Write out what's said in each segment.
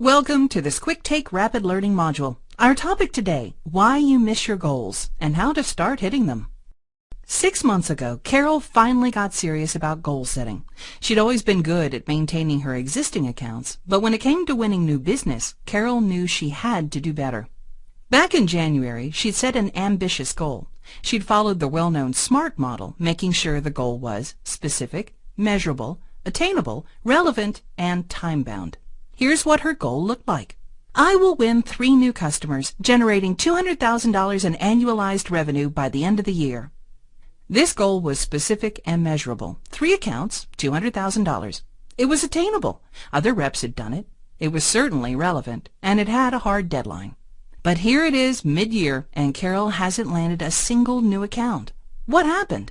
Welcome to this Quick Take Rapid Learning module. Our topic today, why you miss your goals and how to start hitting them. Six months ago, Carol finally got serious about goal setting. She'd always been good at maintaining her existing accounts, but when it came to winning new business, Carol knew she had to do better. Back in January, she'd set an ambitious goal. She'd followed the well-known SMART model, making sure the goal was specific, measurable, attainable, relevant, and time-bound. Here's what her goal looked like. I will win three new customers, generating $200,000 in annualized revenue by the end of the year. This goal was specific and measurable. Three accounts, $200,000. It was attainable. Other reps had done it. It was certainly relevant, and it had a hard deadline. But here it is mid-year, and Carol hasn't landed a single new account. What happened?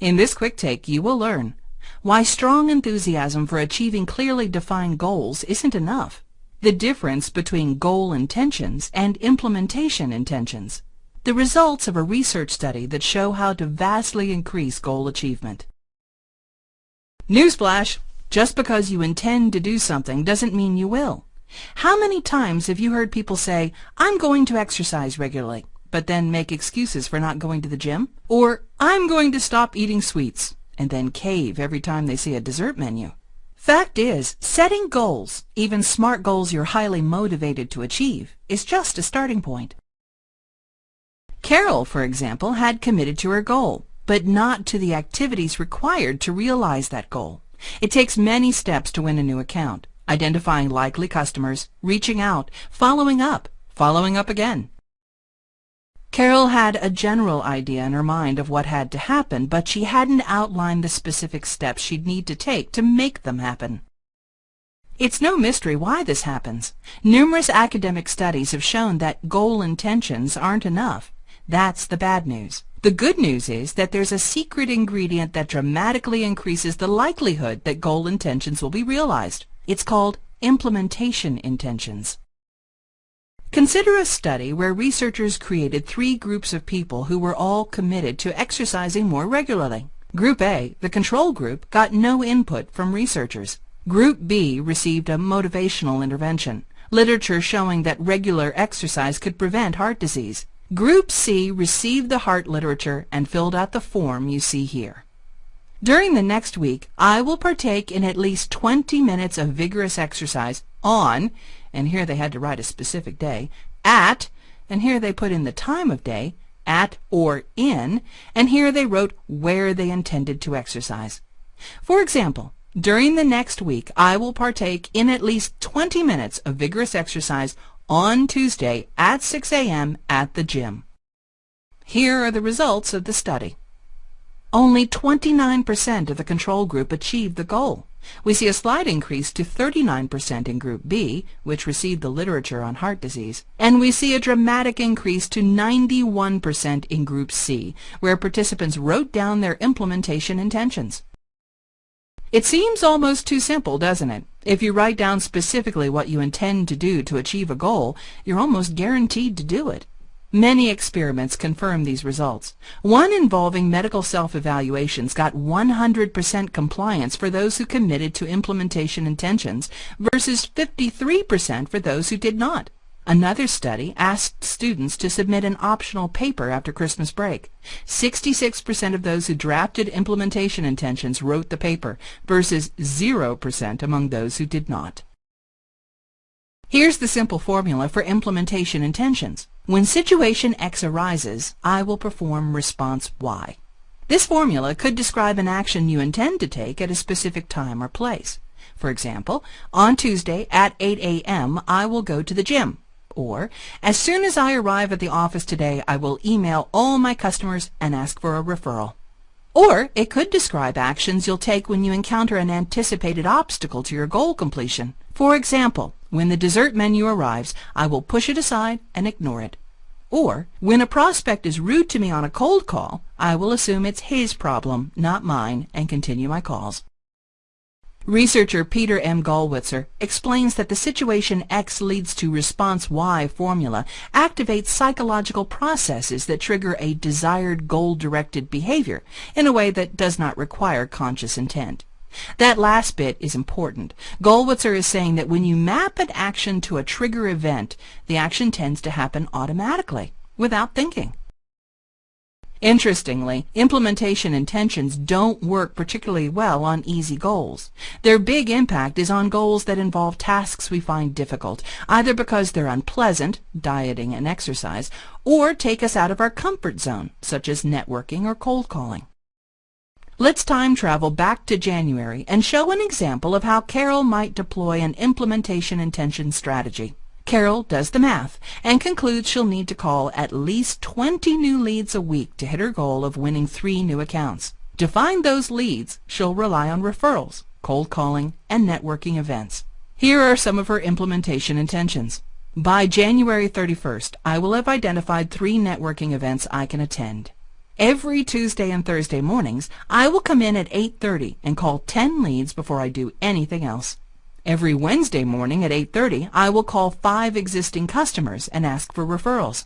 In this quick take, you will learn why strong enthusiasm for achieving clearly defined goals isn't enough. The difference between goal intentions and implementation intentions. The results of a research study that show how to vastly increase goal achievement. Newsflash! Just because you intend to do something doesn't mean you will. How many times have you heard people say, I'm going to exercise regularly, but then make excuses for not going to the gym? Or, I'm going to stop eating sweets, and then cave every time they see a dessert menu. Fact is, setting goals, even SMART goals you're highly motivated to achieve, is just a starting point. Carol, for example, had committed to her goal, but not to the activities required to realize that goal. It takes many steps to win a new account, identifying likely customers, reaching out, following up, following up again. Carol had a general idea in her mind of what had to happen, but she hadn't outlined the specific steps she'd need to take to make them happen. It's no mystery why this happens. Numerous academic studies have shown that goal intentions aren't enough. That's the bad news. The good news is that there's a secret ingredient that dramatically increases the likelihood that goal intentions will be realized. It's called implementation intentions. Consider a study where researchers created three groups of people who were all committed to exercising more regularly. Group A, the control group, got no input from researchers. Group B received a motivational intervention, literature showing that regular exercise could prevent heart disease. Group C received the heart literature and filled out the form you see here. During the next week, I will partake in at least 20 minutes of vigorous exercise on and here they had to write a specific day, at, and here they put in the time of day, at or in, and here they wrote where they intended to exercise. For example, during the next week, I will partake in at least 20 minutes of vigorous exercise on Tuesday at 6 a.m. at the gym. Here are the results of the study. Only 29% of the control group achieved the goal. We see a slight increase to 39% in Group B, which received the literature on heart disease, and we see a dramatic increase to 91% in Group C, where participants wrote down their implementation intentions. It seems almost too simple, doesn't it? If you write down specifically what you intend to do to achieve a goal, you're almost guaranteed to do it. Many experiments confirm these results. One involving medical self-evaluations got 100% compliance for those who committed to implementation intentions versus 53% for those who did not. Another study asked students to submit an optional paper after Christmas break. 66% of those who drafted implementation intentions wrote the paper versus 0% among those who did not. Here's the simple formula for implementation intentions. When situation X arises, I will perform response Y. This formula could describe an action you intend to take at a specific time or place. For example, on Tuesday at 8 a.m. I will go to the gym. Or, as soon as I arrive at the office today, I will email all my customers and ask for a referral. Or it could describe actions you'll take when you encounter an anticipated obstacle to your goal completion. For example, when the dessert menu arrives, I will push it aside and ignore it. Or, when a prospect is rude to me on a cold call, I will assume it's his problem, not mine, and continue my calls. Researcher Peter M. Gollwitzer explains that the situation X leads to response Y formula activates psychological processes that trigger a desired goal-directed behavior in a way that does not require conscious intent. That last bit is important. Gollwitzer is saying that when you map an action to a trigger event, the action tends to happen automatically, without thinking. Interestingly, implementation intentions don't work particularly well on easy goals. Their big impact is on goals that involve tasks we find difficult, either because they're unpleasant, dieting and exercise, or take us out of our comfort zone, such as networking or cold calling. Let's time travel back to January and show an example of how Carol might deploy an implementation intention strategy. Carol does the math and concludes she'll need to call at least 20 new leads a week to hit her goal of winning three new accounts. To find those leads, she'll rely on referrals, cold calling, and networking events. Here are some of her implementation intentions. By January 31st, I will have identified three networking events I can attend. Every Tuesday and Thursday mornings, I will come in at 8.30 and call 10 leads before I do anything else. Every Wednesday morning at 8.30, I will call five existing customers and ask for referrals.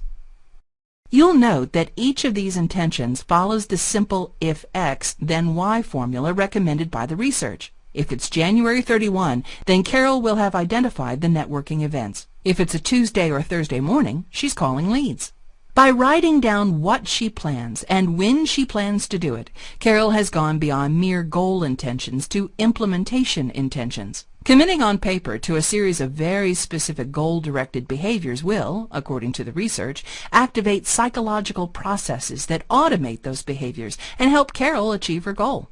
You'll note that each of these intentions follows the simple if X, then Y formula recommended by the research. If it's January 31, then Carol will have identified the networking events. If it's a Tuesday or Thursday morning, she's calling leads. By writing down what she plans and when she plans to do it, Carol has gone beyond mere goal intentions to implementation intentions. Committing on paper to a series of very specific goal-directed behaviors will, according to the research, activate psychological processes that automate those behaviors and help Carol achieve her goal.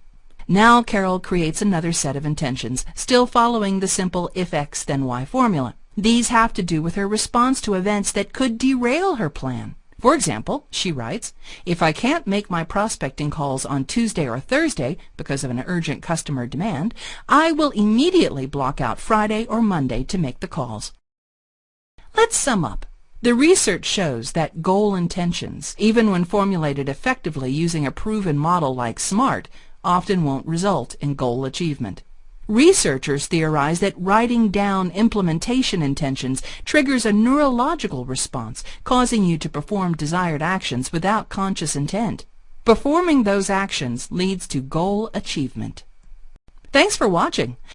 Now Carol creates another set of intentions, still following the simple if X then Y formula. These have to do with her response to events that could derail her plan. For example, she writes, if I can't make my prospecting calls on Tuesday or Thursday because of an urgent customer demand, I will immediately block out Friday or Monday to make the calls. Let's sum up. The research shows that goal intentions, even when formulated effectively using a proven model like SMART, often won't result in goal achievement. Researchers theorize that writing down implementation intentions triggers a neurological response, causing you to perform desired actions without conscious intent. Performing those actions leads to goal achievement. Thanks for watching.